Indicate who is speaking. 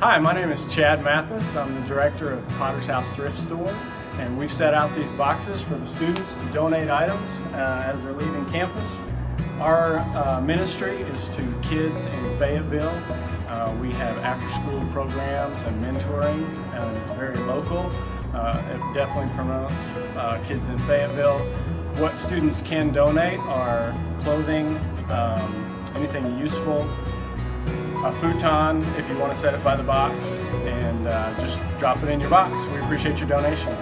Speaker 1: Hi, my name is Chad Mathis. I'm the director of Potter's House Thrift Store and we've set out these boxes for the students to donate items uh, as they're leaving campus. Our uh, ministry is to kids in Fayetteville. Uh, we have after-school programs and mentoring and it's very local. Uh, it definitely promotes uh, kids in Fayetteville. What students can donate are clothing, um, anything useful, a futon if you want to set it by the box, and uh, just drop it in your box. We appreciate your donation.